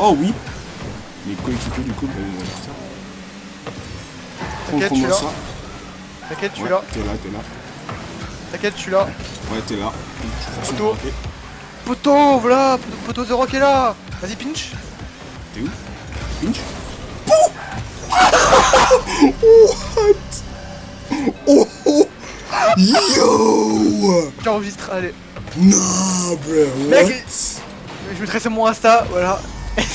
Oh oui Mes coéquipiers du coup, bah. Euh, T'inquiète, je suis Contre-moi là. T'inquiète, je suis Ouais, là. T'es là, t'es là. T'inquiète, je suis là. Ouais, t'es là. Poto, Poteau. raté. Poteau, voilà Poteau The Rock est là Vas-y, pinch T'es où? Pinch What? Oh oh Yo J'enregistre, allez. Nah, bro, what? Mec, Je vais tracer mon Insta, voilà.